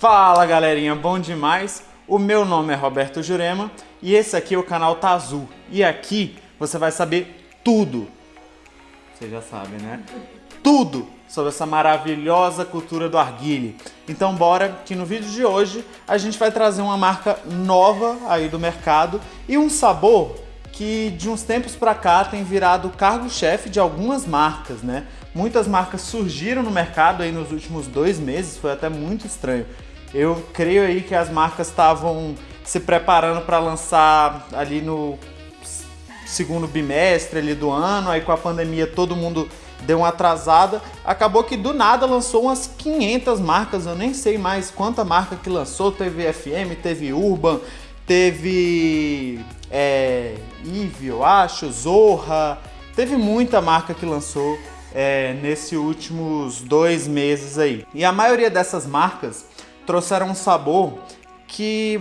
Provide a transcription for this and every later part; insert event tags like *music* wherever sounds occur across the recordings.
Fala galerinha, bom demais? O meu nome é Roberto Jurema e esse aqui é o canal Tá Azul. E aqui você vai saber tudo, você já sabe né? Tudo sobre essa maravilhosa cultura do arguile. Então bora que no vídeo de hoje a gente vai trazer uma marca nova aí do mercado e um sabor que de uns tempos para cá tem virado cargo-chefe de algumas marcas, né? Muitas marcas surgiram no mercado aí nos últimos dois meses, foi até muito estranho. Eu creio aí que as marcas estavam se preparando para lançar ali no segundo bimestre ali do ano, aí com a pandemia todo mundo deu uma atrasada, acabou que do nada lançou umas 500 marcas, eu nem sei mais quanta marca que lançou, teve FM, teve Urban, teve é, Eve, eu acho, Zorra, teve muita marca que lançou é, nesses últimos dois meses aí. E a maioria dessas marcas trouxeram um sabor que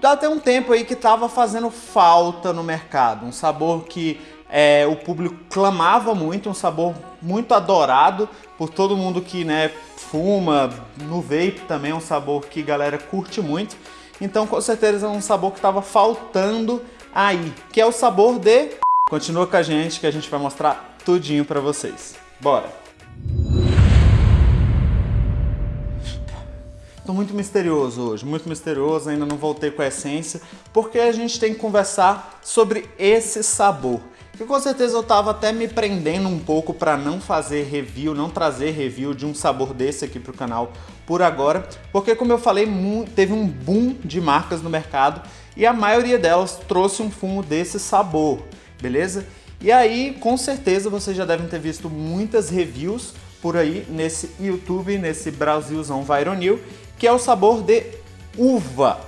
dá até um tempo aí que estava fazendo falta no mercado. Um sabor que é, o público clamava muito, um sabor muito adorado por todo mundo que né, fuma, no vape também é um sabor que a galera curte muito. Então com certeza é um sabor que estava faltando aí, que é o sabor de... Continua com a gente que a gente vai mostrar tudinho para vocês. Bora! Tô muito misterioso hoje, muito misterioso, ainda não voltei com a essência, porque a gente tem que conversar sobre esse sabor que com certeza eu tava até me prendendo um pouco para não fazer review, não trazer review de um sabor desse aqui pro canal por agora, porque como eu falei, teve um boom de marcas no mercado e a maioria delas trouxe um fumo desse sabor, beleza? E aí, com certeza, vocês já devem ter visto muitas reviews por aí nesse YouTube, nesse Brasilzão Vironil, que é o sabor de uva.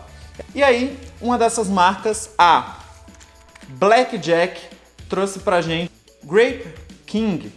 E aí, uma dessas marcas, a Blackjack trouxe pra gente Grape King,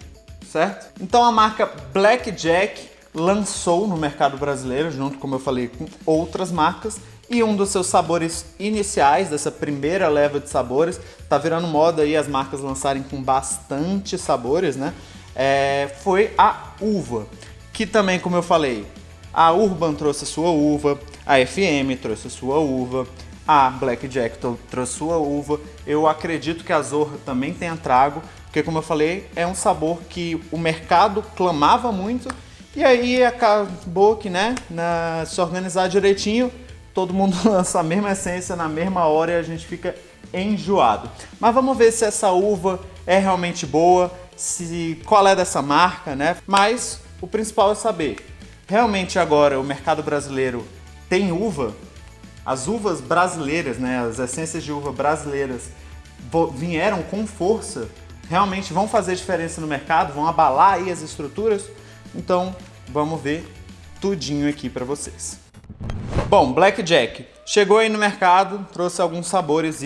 certo? Então a marca Blackjack lançou no mercado brasileiro, junto, como eu falei, com outras marcas, e um dos seus sabores iniciais, dessa primeira leva de sabores, tá virando moda aí as marcas lançarem com bastante sabores, né? É, foi a uva, que também, como eu falei, a Urban trouxe sua uva, a FM trouxe sua uva, a Blackjack trouxe sua uva. Eu acredito que a Zorra também tenha trago, porque como eu falei, é um sabor que o mercado clamava muito e aí acabou que, né, na, se organizar direitinho, todo mundo *laughs* lança a mesma essência na mesma hora e a gente fica enjoado. Mas vamos ver se essa uva é realmente boa, se qual é dessa marca, né? Mas o principal é saber, realmente agora o mercado brasileiro tem uva? As uvas brasileiras, né, as essências de uva brasileiras vieram com força, realmente vão fazer diferença no mercado, vão abalar aí as estruturas. Então, vamos ver tudinho aqui para vocês. Bom, Blackjack chegou aí no mercado, trouxe alguns sabores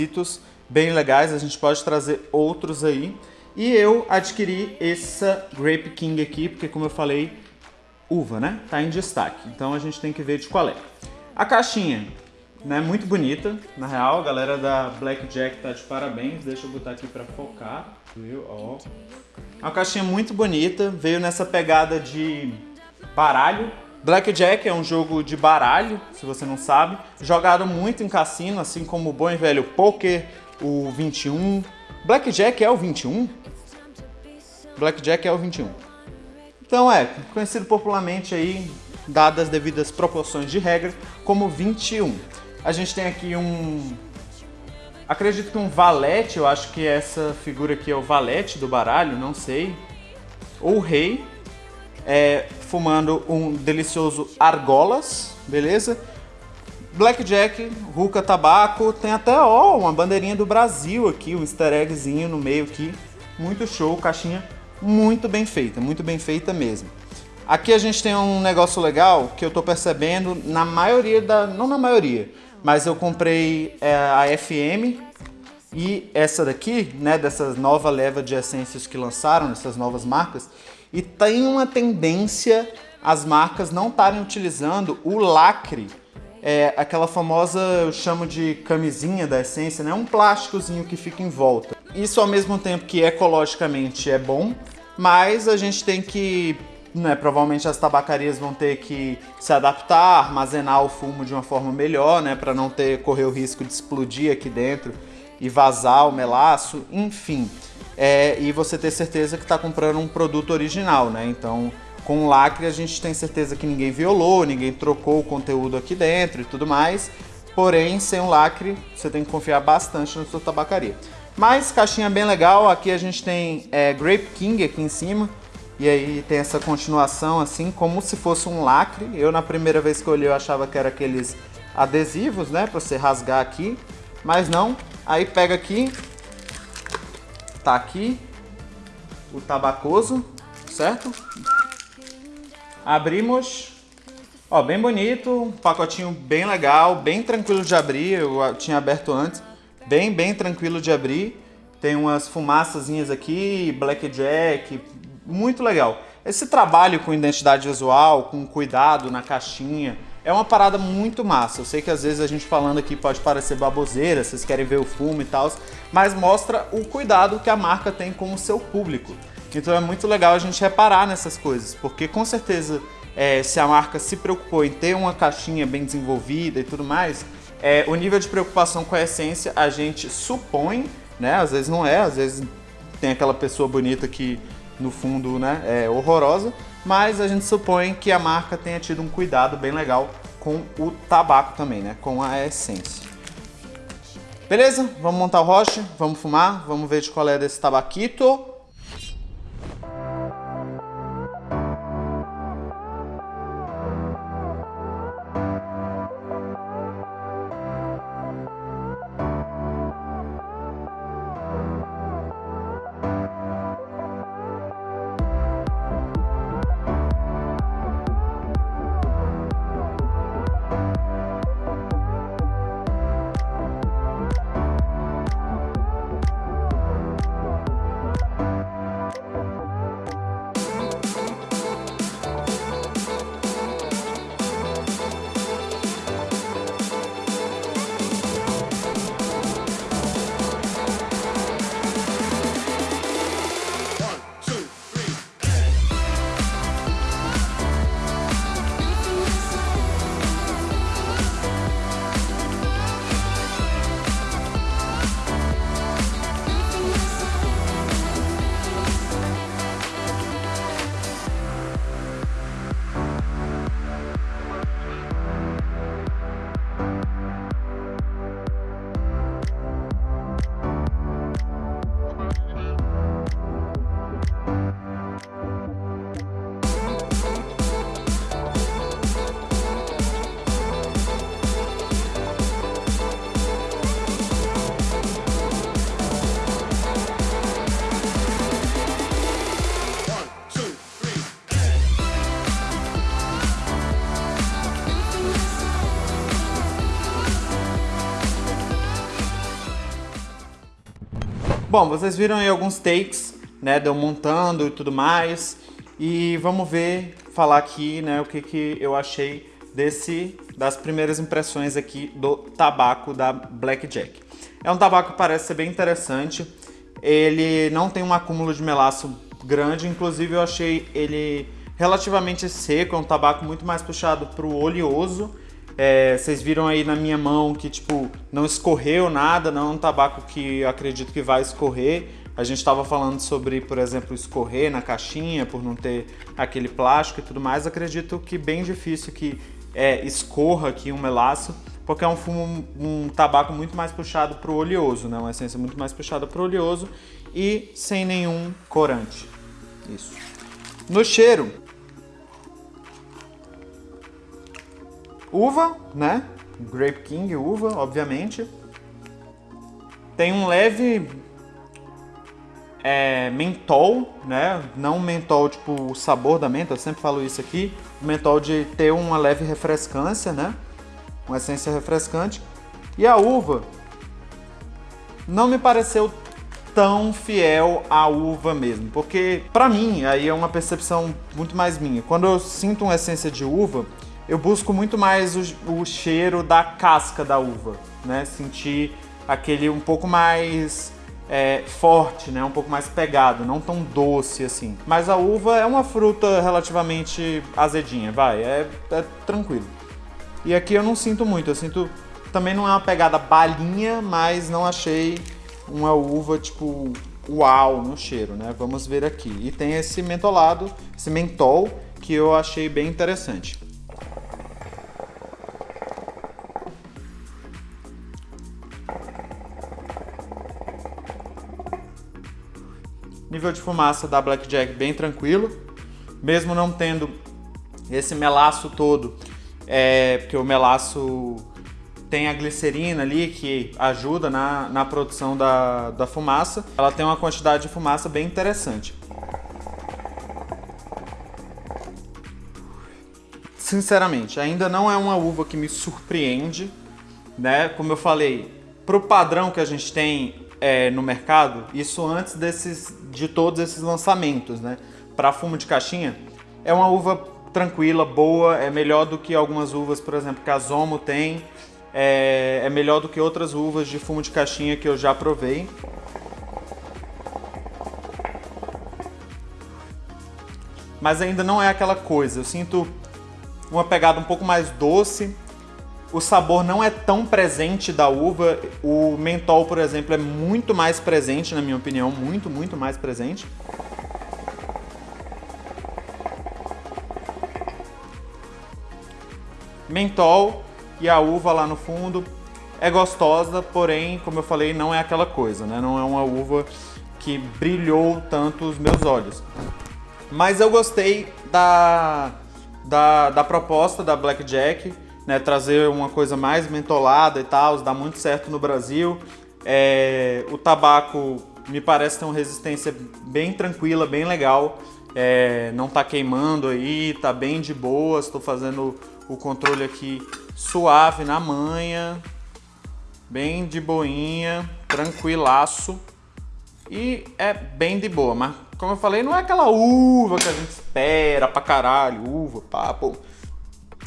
bem legais, a gente pode trazer outros aí. E eu adquiri essa Grape King aqui, porque como eu falei, uva, né? Tá em destaque. Então a gente tem que ver de qual é. A caixinha né, muito bonita, na real, a galera da Blackjack tá de parabéns, deixa eu botar aqui pra focar, viu, ó. É uma caixinha muito bonita, veio nessa pegada de baralho. Blackjack é um jogo de baralho, se você não sabe, jogado muito em cassino, assim como o bom e velho poker, o 21. Blackjack é o 21? Blackjack é o 21. Então é, conhecido popularmente aí, dadas as devidas proporções de regra, como 21. A gente tem aqui um... Acredito que um valete, eu acho que essa figura aqui é o valete do baralho, não sei. Ou rei, é, fumando um delicioso argolas, beleza? Blackjack, Ruka Tabaco, tem até ó, uma bandeirinha do Brasil aqui, um easter eggzinho no meio aqui. Muito show, caixinha muito bem feita, muito bem feita mesmo. Aqui a gente tem um negócio legal que eu tô percebendo na maioria da... não na maioria, mas eu comprei é, a FM e essa daqui, né, dessas nova leva de essências que lançaram, essas novas marcas, e tem uma tendência as marcas não estarem utilizando o lacre, é, aquela famosa, eu chamo de camisinha da essência, né, um plásticozinho que fica em volta. Isso ao mesmo tempo que ecologicamente é bom, mas a gente tem que né, provavelmente as tabacarias vão ter que se adaptar, armazenar o fumo de uma forma melhor, né, para não ter correr o risco de explodir aqui dentro e vazar o melaço, enfim. É, e você ter certeza que está comprando um produto original, né? Então, com o lacre a gente tem certeza que ninguém violou, ninguém trocou o conteúdo aqui dentro e tudo mais. Porém, sem o lacre, você tem que confiar bastante na sua tabacaria. Mas caixinha bem legal, aqui a gente tem é, Grape King aqui em cima. E aí tem essa continuação assim, como se fosse um lacre. Eu na primeira vez que eu olhei eu achava que era aqueles adesivos, né, para você rasgar aqui. Mas não, aí pega aqui, tá aqui o tabacoso, certo? Abrimos, ó, bem bonito, um pacotinho bem legal, bem tranquilo de abrir, eu tinha aberto antes, bem, bem tranquilo de abrir. Tem umas fumaçazinhas aqui, blackjack, muito legal. Esse trabalho com identidade visual, com cuidado na caixinha, é uma parada muito massa. Eu sei que às vezes a gente falando aqui pode parecer baboseira, vocês querem ver o fumo e tal, mas mostra o cuidado que a marca tem com o seu público. Então é muito legal a gente reparar nessas coisas, porque com certeza é, se a marca se preocupou em ter uma caixinha bem desenvolvida e tudo mais, é, o nível de preocupação com a essência a gente supõe, né? Às vezes não é, às vezes tem aquela pessoa bonita que no fundo né, é horrorosa, mas a gente supõe que a marca tenha tido um cuidado bem legal com o tabaco também, né, com a essência. Beleza? Vamos montar o roche, vamos fumar, vamos ver de qual é desse tabaquito. Bom, vocês viram aí alguns takes, né, de eu montando e tudo mais. E vamos ver, falar aqui, né, o que, que eu achei desse, das primeiras impressões aqui do tabaco da Blackjack. É um tabaco que parece ser bem interessante. Ele não tem um acúmulo de melaço grande, inclusive eu achei ele relativamente seco, é um tabaco muito mais puxado para o oleoso é, vocês viram aí na minha mão que, tipo, não escorreu nada, não é um tabaco que acredito que vai escorrer. A gente estava falando sobre, por exemplo, escorrer na caixinha por não ter aquele plástico e tudo mais. Acredito que bem difícil que é, escorra aqui um melaço, porque é um fumo, um tabaco muito mais puxado para o oleoso, né? Uma essência muito mais puxada para o oleoso e sem nenhum corante. Isso. No cheiro, Uva, né? Grape King, uva, obviamente. Tem um leve é, mentol, né? Não mentol tipo o sabor da menta, eu sempre falo isso aqui. Mentol de ter uma leve refrescância, né? Uma essência refrescante. E a uva não me pareceu tão fiel à uva mesmo, porque para mim aí é uma percepção muito mais minha. Quando eu sinto uma essência de uva, eu busco muito mais o, o cheiro da casca da uva, né? Sentir aquele um pouco mais é, forte, né? Um pouco mais pegado, não tão doce assim. Mas a uva é uma fruta relativamente azedinha, vai, é, é tranquilo. E aqui eu não sinto muito, eu sinto... Também não é uma pegada balinha, mas não achei uma uva, tipo, uau no cheiro, né? Vamos ver aqui. E tem esse mentolado, esse mentol, que eu achei bem interessante. Nível de fumaça da Blackjack bem tranquilo, mesmo não tendo esse melaço todo, é, porque o melaço tem a glicerina ali que ajuda na, na produção da, da fumaça. Ela tem uma quantidade de fumaça bem interessante. Sinceramente, ainda não é uma uva que me surpreende, né? Como eu falei, para o padrão que a gente tem é, no mercado, isso antes desses, de todos esses lançamentos, né? Para fumo de caixinha, é uma uva tranquila, boa, é melhor do que algumas uvas, por exemplo, que a Zomo tem, é, é melhor do que outras uvas de fumo de caixinha que eu já provei. Mas ainda não é aquela coisa, eu sinto uma pegada um pouco mais doce, o sabor não é tão presente da uva. O mentol, por exemplo, é muito mais presente, na minha opinião, muito, muito mais presente. Mentol e a uva lá no fundo é gostosa, porém, como eu falei, não é aquela coisa, né? Não é uma uva que brilhou tanto os meus olhos. Mas eu gostei da, da, da proposta da Blackjack né, trazer uma coisa mais mentolada e tal, dá muito certo no Brasil. É, o tabaco me parece ter uma resistência bem tranquila, bem legal. É, não tá queimando aí, tá bem de boa. Estou fazendo o controle aqui suave na manha, bem de boinha, tranquilaço. E é bem de boa, mas como eu falei, não é aquela uva que a gente espera pra caralho, uva, papo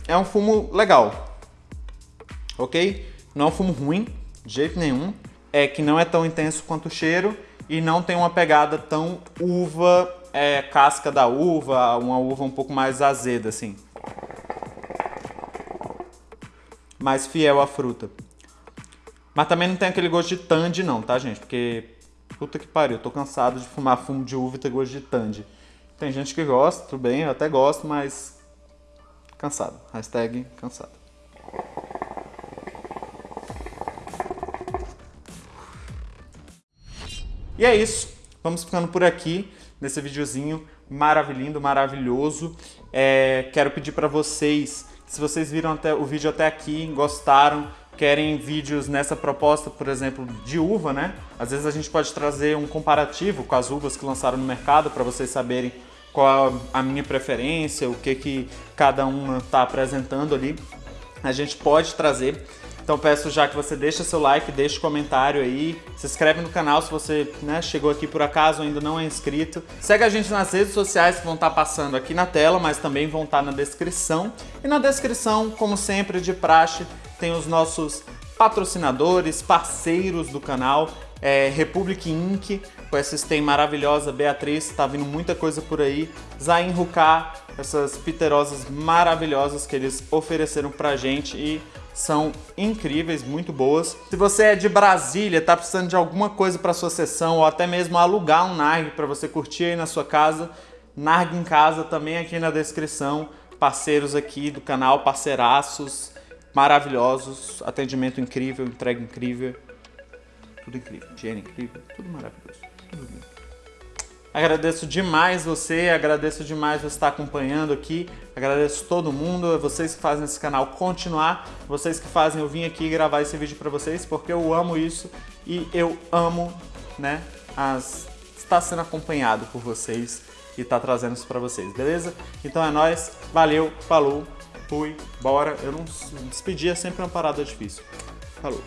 é um fumo legal, ok? Não é um fumo ruim, de jeito nenhum. É que não é tão intenso quanto o cheiro e não tem uma pegada tão uva, é, casca da uva, uma uva um pouco mais azeda, assim. Mais fiel à fruta. Mas também não tem aquele gosto de tandy não, tá, gente? Porque, puta que pariu, eu tô cansado de fumar fumo de uva e ter gosto de tandy. Tem gente que gosta, tudo bem, eu até gosto, mas Cansado. Hashtag cansado. E é isso. Vamos ficando por aqui nesse videozinho maravilhoso, maravilhoso. É, quero pedir para vocês, se vocês viram até o vídeo até aqui, gostaram, querem vídeos nessa proposta, por exemplo, de uva, né? Às vezes a gente pode trazer um comparativo com as uvas que lançaram no mercado para vocês saberem qual a minha preferência, o que, que cada uma está apresentando ali, a gente pode trazer. Então peço já que você deixe seu like, deixe comentário aí, se inscreve no canal se você né, chegou aqui por acaso ainda não é inscrito. Segue a gente nas redes sociais que vão estar tá passando aqui na tela, mas também vão estar tá na descrição. E na descrição, como sempre, de praxe, tem os nossos patrocinadores, parceiros do canal, é, Republic Inc., com essa stem maravilhosa, Beatriz, tá vindo muita coisa por aí, Zain Ruká, essas piterosas maravilhosas que eles ofereceram pra gente e são incríveis, muito boas. Se você é de Brasília, tá precisando de alguma coisa para sua sessão ou até mesmo alugar um Narg para você curtir aí na sua casa, Narg em casa também aqui na descrição, parceiros aqui do canal, parceiraços maravilhosos, atendimento incrível, entrega incrível, tudo incrível, higiene incrível, tudo maravilhoso, tudo lindo. Agradeço demais você, agradeço demais você estar acompanhando aqui, agradeço todo mundo, vocês que fazem esse canal continuar, vocês que fazem eu vim aqui gravar esse vídeo para vocês, porque eu amo isso e eu amo, né, as... estar sendo acompanhado por vocês e estar trazendo isso para vocês, beleza? Então é nóis, valeu, falou, fui, bora. Eu não... Despedir é sempre uma parada difícil. Falou.